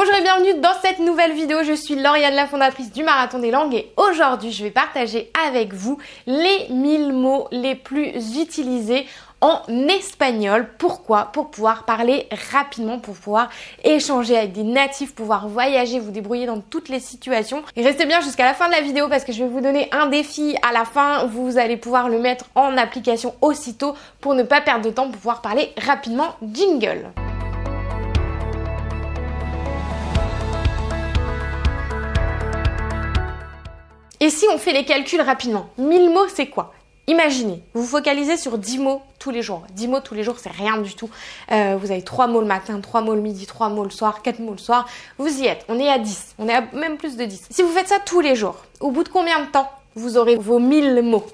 Bonjour et bienvenue dans cette nouvelle vidéo, je suis Lauriane, la fondatrice du Marathon des Langues et aujourd'hui je vais partager avec vous les 1000 mots les plus utilisés en espagnol. Pourquoi? Pour pouvoir parler rapidement, pour pouvoir échanger avec des natifs, pouvoir voyager, vous débrouiller dans toutes les situations. Et restez bien jusqu'à la fin de la vidéo parce que je vais vous donner un défi à la fin. Vous allez pouvoir le mettre en application aussitôt pour ne pas perdre de temps, pour pouvoir parler rapidement. Jingle Et si on fait les calculs rapidement 1000 mots, c'est quoi? Imaginez, vous vous focalisez sur 10 mots tous les jours. 10 mots tous les jours, c'est rien du tout. Euh, vous avez 3 mots le matin, 3 mots le midi, 3 mots le soir, 4 mots le soir. Vous y êtes. On est à 10. On est à même plus de 10. Si vous faites ça tous les jours, au bout de combien de temps vous aurez vos 1000 mots?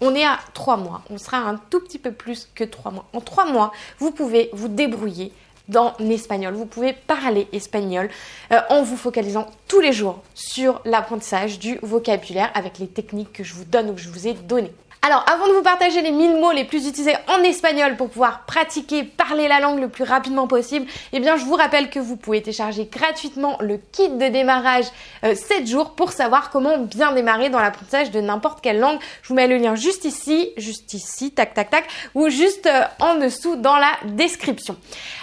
On est à 3 mois. On sera un tout petit peu plus que 3 mois. En 3 mois, vous pouvez vous débrouiller dans l'espagnol. Vous pouvez parler espagnol euh, en vous focalisant tous les jours sur l'apprentissage du vocabulaire avec les techniques que je vous donne ou que je vous ai données. Alors, avant de vous partager les 1000 mots les plus utilisés en espagnol pour pouvoir pratiquer, parler la langue le plus rapidement possible, eh bien, je vous rappelle que vous pouvez télécharger gratuitement le kit de démarrage 7 euh, jours pour savoir comment bien démarrer dans l'apprentissage de n'importe quelle langue. Je vous mets le lien juste ici, juste ici, tac, tac, tac, ou juste euh, en dessous dans la description.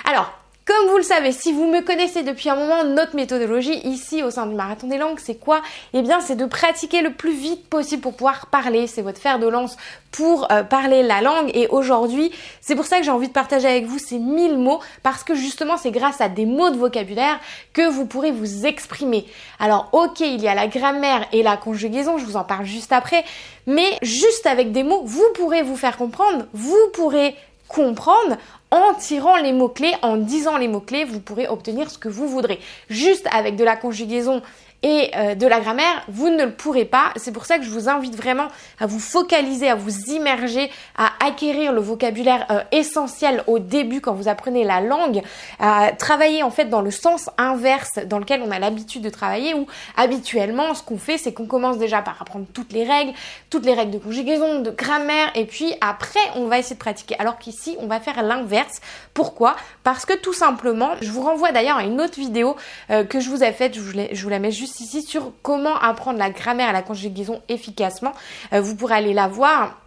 Alors, comme vous le savez, si vous me connaissez depuis un moment, notre méthodologie ici au sein du Marathon des Langues, c'est quoi? Eh bien, c'est de pratiquer le plus vite possible pour pouvoir parler. C'est votre fer de lance pour euh, parler la langue. Et aujourd'hui, c'est pour ça que j'ai envie de partager avec vous ces 1000 mots parce que justement, c'est grâce à des mots de vocabulaire que vous pourrez vous exprimer. Alors, ok, il y a la grammaire et la conjugaison, je vous en parle juste après, mais juste avec des mots, vous pourrez vous faire comprendre, vous pourrez comprendre en tirant les mots-clés, en disant les mots-clés, vous pourrez obtenir ce que vous voudrez. Juste avec de la conjugaison et euh, de la grammaire, vous ne le pourrez pas. C'est pour ça que je vous invite vraiment à vous focaliser, à vous immerger, à acquérir le vocabulaire euh, essentiel au début quand vous apprenez la langue, à travailler en fait dans le sens inverse dans lequel on a l'habitude de travailler où habituellement ce qu'on fait c'est qu'on commence déjà par apprendre toutes les règles, toutes les règles de conjugaison, de grammaire et puis après on va essayer de pratiquer. Alors qu'ici on va faire l'inverse. Pourquoi? Parce que tout simplement, je vous renvoie d'ailleurs à une autre vidéo euh, que je vous ai faite, je vous, la mets juste ici sur comment apprendre la grammaire et la conjugaison efficacement. Euh, vous pourrez aller la voir.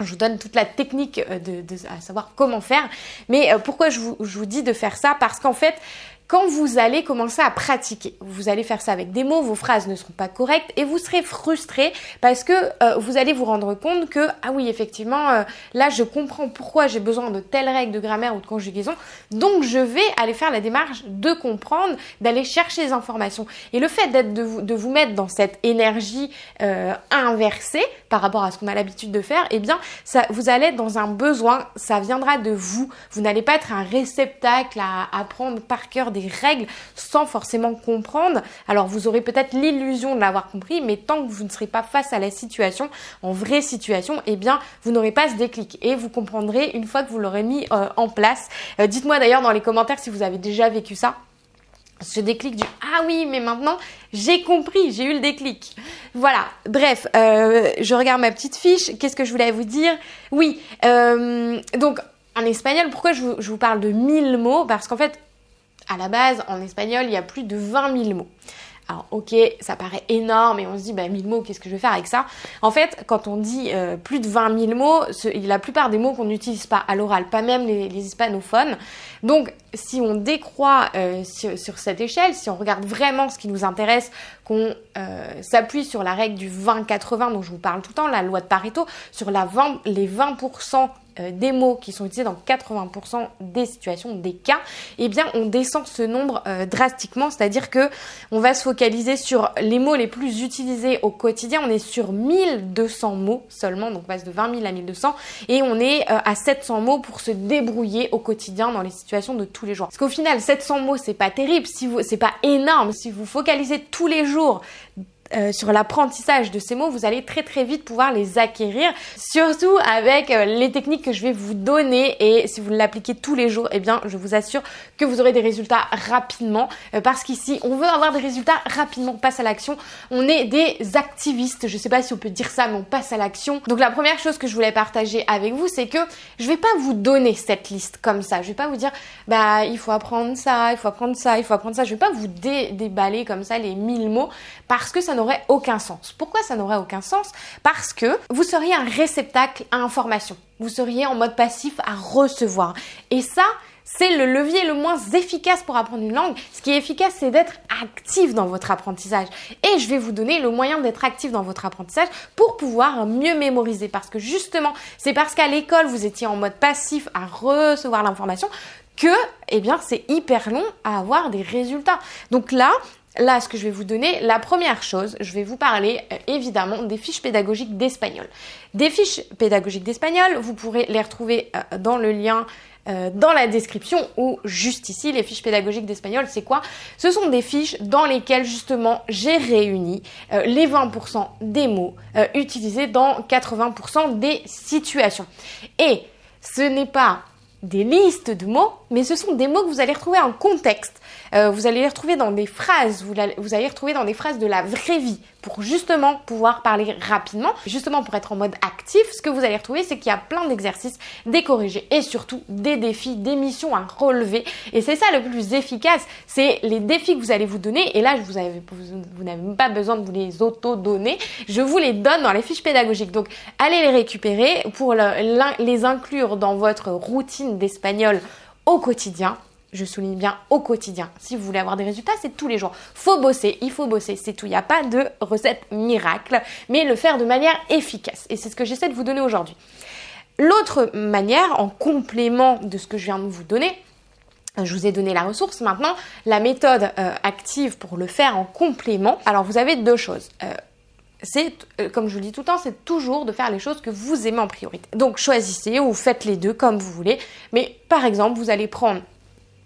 Je vous donne toute la technique euh, de, à savoir comment faire. Mais euh, pourquoi je vous, je vous dis de faire ça? Parce qu'en fait, quand vous allez commencer à pratiquer. Vous allez faire ça avec des mots, vos phrases ne seront pas correctes et vous serez frustré parce que euh, vous allez vous rendre compte que, ah oui, effectivement, euh, là, je comprends pourquoi j'ai besoin de telles règles de grammaire ou de conjugaison. Donc, je vais aller faire la démarche de comprendre, d'aller chercher les informations. Et le fait d'être de vous, de vous mettre dans cette énergie euh, inversée par rapport à ce qu'on a l'habitude de faire, eh bien, vous allez être dans un besoin, ça viendra de vous. Vous n'allez pas être un réceptacle à apprendre par cœur des règles sans forcément comprendre. Alors vous aurez peut-être l'illusion de l'avoir compris, mais tant que vous ne serez pas face à la situation, en vraie situation, eh bien vous n'aurez pas ce déclic. Et vous comprendrez une fois que vous l'aurez mis euh, en place. Euh, dites-moi d'ailleurs dans les commentaires si vous avez déjà vécu ça. Ce déclic du ah oui mais maintenant j'ai compris j'ai eu le déclic voilà. Bref euh, je regarde ma petite fiche. Qu'est-ce que je voulais vous dire? Oui donc en espagnol pourquoi je vous, je vous parle de 1000 mots? Parce qu'en fait à la base, en espagnol, il y a plus de 20 000 mots. Alors ok, ça paraît énorme et on se dit bah 1000 mots, qu'est-ce que je vais faire avec ça? En fait, quand on dit euh, plus de 20 000 mots, la plupart des mots qu'on n'utilise pas à l'oral, pas même les, hispanophones. Donc si on décroît euh, sur, cette échelle, si on regarde vraiment ce qui nous intéresse, qu'on euh, s'appuie sur la règle du 20-80 dont je vous parle tout le temps, la loi de Pareto, sur la 20, les 20% euh, des mots qui sont utilisés dans 80% des situations, des cas, eh bien on descend ce nombre euh, drastiquement, c'est-à-dire que on va se focaliser sur les mots les plus utilisés au quotidien, on est sur 1200 mots seulement, donc on passe de 20 000 à 1200, et on est euh, à 700 mots pour se débrouiller au quotidien dans les situations de tous les jours. Parce qu'au final, 700 mots, c'est pas terrible, c'est pas énorme, si vous focalisez tous les jours euh, sur l'apprentissage de ces mots, vous allez très très vite pouvoir les acquérir, surtout avec euh, les techniques que je vais vous donner. Et si vous l'appliquez tous les jours, eh bien je vous assure que vous aurez des résultats rapidement. Euh, parce qu'ici on veut avoir des résultats rapidement, on passe à l'action, on est des activistes, je sais pas si on peut dire ça mais on passe à l'action. Donc la première chose que je voulais partager avec vous c'est que je vais pas vous donner cette liste comme ça, je vais pas vous dire bah il faut apprendre ça, il faut apprendre ça, il faut apprendre ça, je vais pas vous déballer comme ça les mille mots parce que ça n'aurait aucun sens. Pourquoi ça n'aurait aucun sens? Parce que vous seriez un réceptacle à information. Vous seriez en mode passif à recevoir. Et ça, c'est le levier le moins efficace pour apprendre une langue. Ce qui est efficace, c'est d'être actif dans votre apprentissage. Et je vais vous donner le moyen d'être actif dans votre apprentissage pour pouvoir mieux mémoriser. Parce que justement, c'est parce qu'à l'école, vous étiez en mode passif à recevoir l'information que, eh bien, c'est hyper long à avoir des résultats. Donc là, Là, ce que je vais vous donner, la première chose, je vais vous parler euh, évidemment des fiches pédagogiques d'espagnol. Des fiches pédagogiques d'espagnol, vous pourrez les retrouver euh, dans le lien euh, dans la description ou juste ici. Les fiches pédagogiques d'espagnol, c'est quoi? Ce sont des fiches dans lesquelles justement j'ai réuni les 20% des mots utilisés dans 80% des situations. Et ce n'est pas des listes de mots, mais ce sont des mots que vous allez retrouver en contexte. Euh, vous allez les retrouver dans des phrases, vous, allez, les retrouver dans des phrases de la vraie vie pour justement pouvoir parler rapidement. Justement pour être en mode actif, ce que vous allez retrouver, c'est qu'il y a plein d'exercices, des corrigés et surtout des défis, des missions à relever. Et c'est ça le plus efficace, c'est les défis que vous allez vous donner. Et là, vous, n'avez pas besoin de vous les auto-donner. Je vous les donne dans les fiches pédagogiques. Donc, allez les récupérer pour les inclure dans votre routine d'espagnol au quotidien je souligne bien au quotidien. Si vous voulez avoir des résultats, c'est tous les jours. Faut bosser, il faut bosser, c'est tout. Il n'y a pas de recette miracle, mais le faire de manière efficace. Et c'est ce que j'essaie de vous donner aujourd'hui. L'autre manière, en complément de ce que je viens de vous donner, je vous ai donné la ressource. Maintenant, la méthode euh, active pour le faire en complément. Alors, vous avez deux choses. Euh, c'est, euh, comme je vous le dis tout le temps, c'est toujours de faire les choses que vous aimez en priorité. Donc choisissez ou faites les deux comme vous voulez. Mais par exemple, vous allez prendre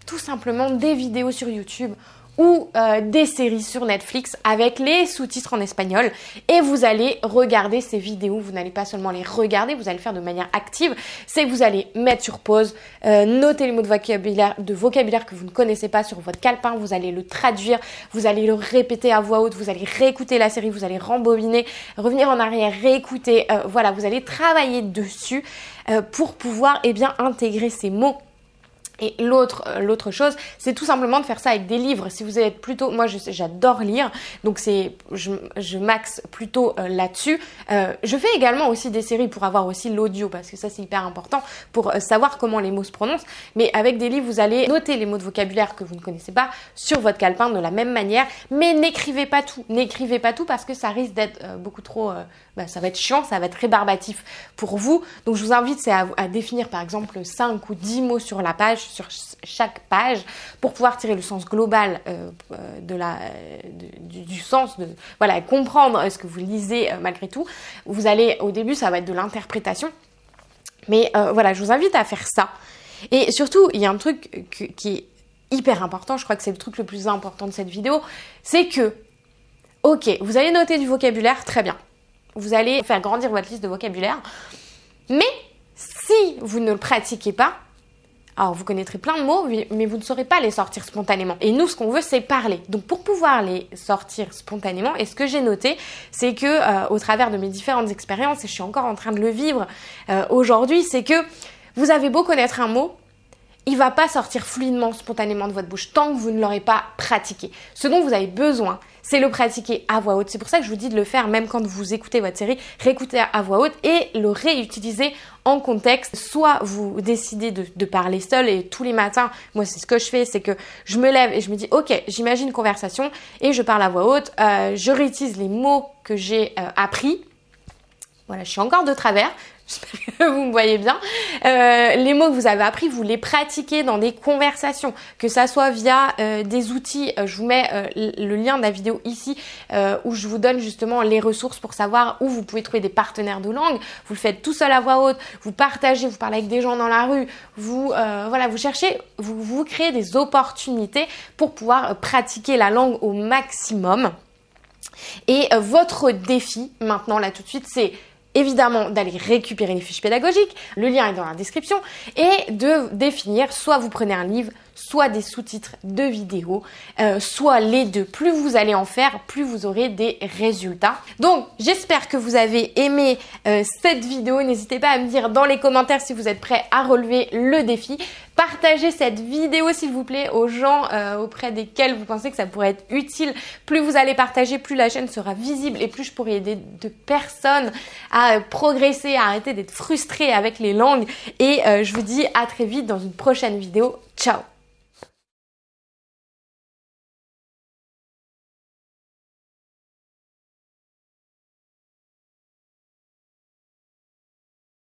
tout simplement des vidéos sur YouTube ou euh, des séries sur Netflix avec les sous-titres en espagnol et vous allez regarder ces vidéos. Vous n'allez pas seulement les regarder, vous allez le faire de manière active. C'est que vous allez mettre sur pause, euh, noter les mots de vocabulaire, de vocabulaire que vous ne connaissez pas sur votre calepin, vous allez le traduire, vous allez le répéter à voix haute, vous allez réécouter la série, vous allez rembobiner, revenir en arrière, réécouter. Euh, voilà, vous allez travailler dessus pour pouvoir eh bien intégrer ces mots et l'autre, euh, l'autre chose, c'est tout simplement de faire ça avec des livres. Si vous êtes plutôt, moi j'adore lire, donc c'est, je, je maxe plutôt euh, là-dessus. Euh, je fais également aussi des séries pour avoir aussi l'audio parce que ça c'est hyper important pour savoir comment les mots se prononcent. Mais avec des livres, vous allez noter les mots de vocabulaire que vous ne connaissez pas sur votre calepin de la même manière, mais n'écrivez pas tout. N'écrivez pas tout parce que ça risque d'être beaucoup trop, bah, ça va être chiant, ça va être rébarbatif pour vous. Donc je vous invite c'est à, à définir par exemple 5 ou 10 mots sur la page sur chaque page pour pouvoir tirer le sens global euh, euh, de la, du, sens, de voilà, comprendre ce que vous lisez euh, malgré tout. Vous allez, au début, ça va être de l'interprétation. Mais voilà, je vous invite à faire ça. Et surtout, il y a un truc qui est hyper important, je crois que c'est le truc le plus important de cette vidéo, c'est que, ok, vous allez noter du vocabulaire, très bien. Vous allez faire grandir votre liste de vocabulaire. Mais si vous ne le pratiquez pas, alors vous connaîtrez plein de mots, mais vous ne saurez pas les sortir spontanément. Et nous, ce qu'on veut, c'est parler. Donc pour pouvoir les sortir spontanément, et ce que j'ai noté, c'est que euh, au travers de mes différentes expériences, et je suis encore en train de le vivre euh, aujourd'hui, c'est que vous avez beau connaître un mot, il va pas sortir fluidement, spontanément de votre bouche tant que vous ne l'aurez pas pratiqué. Ce dont vous avez besoin, c'est le pratiquer à voix haute. C'est pour ça que je vous dis de le faire même quand vous écoutez votre série, réécouter à voix haute et le réutiliser en contexte. Soit vous décidez de, parler seul et tous les matins, moi c'est ce que je fais, c'est que je me lève et je me dis ok, j'imagine une conversation et je parle à voix haute, euh, je réutilise les mots que j'ai euh, appris. Voilà, je suis encore de travers, J'espère que vous me voyez bien. Euh, les mots que vous avez appris, vous les pratiquez dans des conversations, que ça soit via euh, des outils. Euh, je vous mets le lien de la vidéo ici où je vous donne justement les ressources pour savoir où vous pouvez trouver des partenaires de langue. Vous le faites tout seul à voix haute, vous partagez, vous parlez avec des gens dans la rue, vous voilà, vous cherchez, vous, vous créez des opportunités pour pouvoir pratiquer la langue au maximum. Et votre défi maintenant là tout de suite c'est évidemment d'aller récupérer les fiches pédagogiques, le lien est dans la description, et de définir soit vous prenez un livre, soit des sous-titres de vidéos, euh, soit les deux. Plus vous allez en faire, plus vous aurez des résultats. Donc j'espère que vous avez aimé euh, cette vidéo. N'hésitez pas à me dire dans les commentaires si vous êtes prêts à relever le défi. Partagez cette vidéo s'il vous plaît aux gens euh, auprès desquels vous pensez que ça pourrait être utile. Plus vous allez partager, plus la chaîne sera visible et plus je pourrai aider de personnes à progresser, à arrêter d'être frustrées avec les langues. Et je vous dis à très vite dans une prochaine vidéo. Ciao